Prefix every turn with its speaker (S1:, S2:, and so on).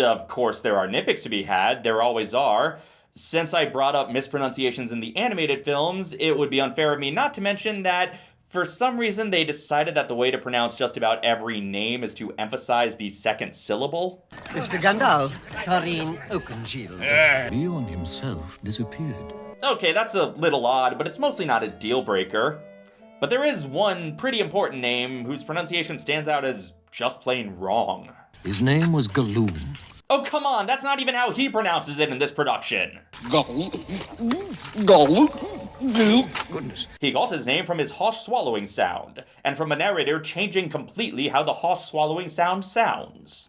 S1: of course, there are nitpicks to be had, there always are. Since I brought up mispronunciations in the animated films, it would be unfair of me not to mention that for some reason, they decided that the way to pronounce just about every name is to emphasize the second syllable.
S2: Mr. Gandalf, Thorin Oakenshield.
S3: Beorn himself disappeared.
S1: Okay, that's a little odd, but it's mostly not a deal breaker. But there is one pretty important name whose pronunciation stands out as just plain wrong.
S3: His name was Galoon.
S1: Oh, come on, that's not even how he pronounces it in this production.
S4: Gull. Gull.
S3: Goodness.
S1: He got his name from his harsh swallowing sound, and from a narrator changing completely how the harsh swallowing sound sounds.